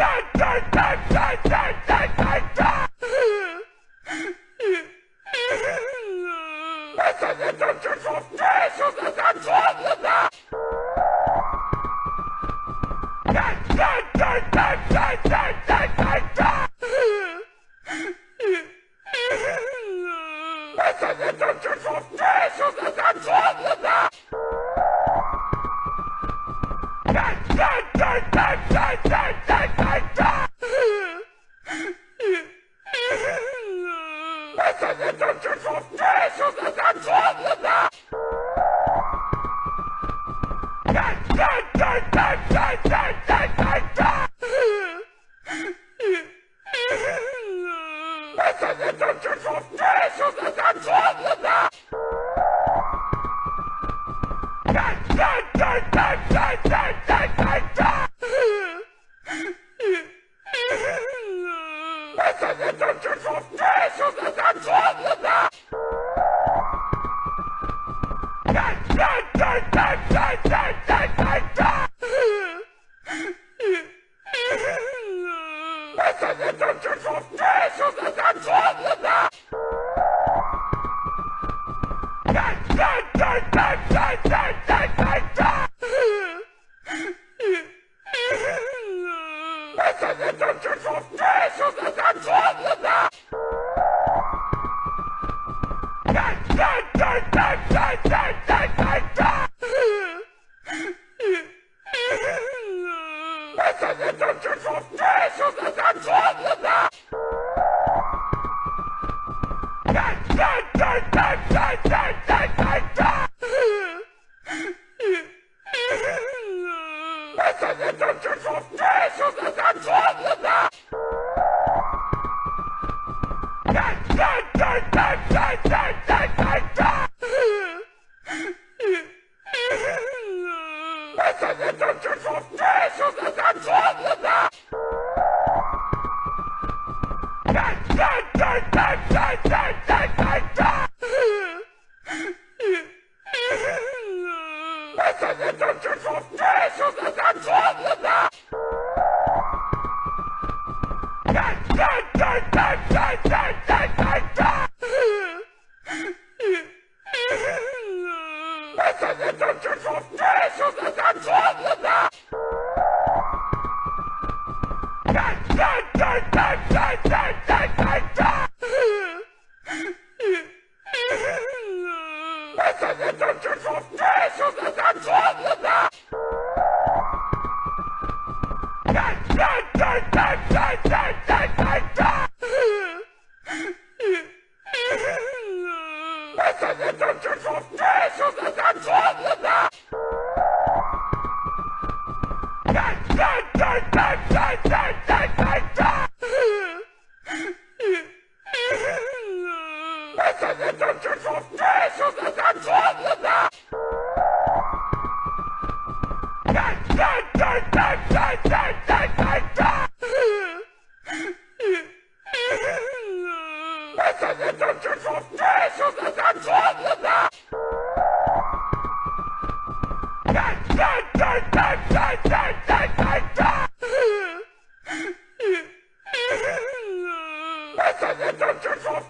Shake, shake, shake, shake, shake, shake, shake.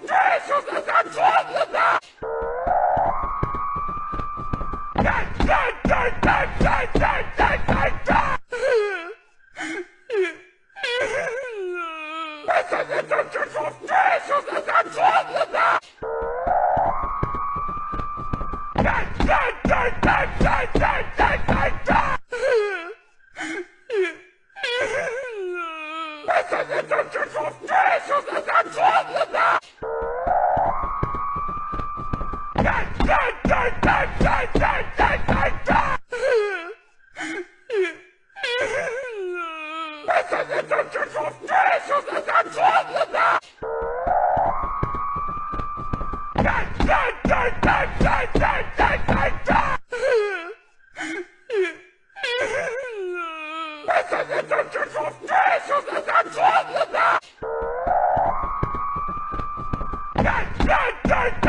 This is the Get, get, get!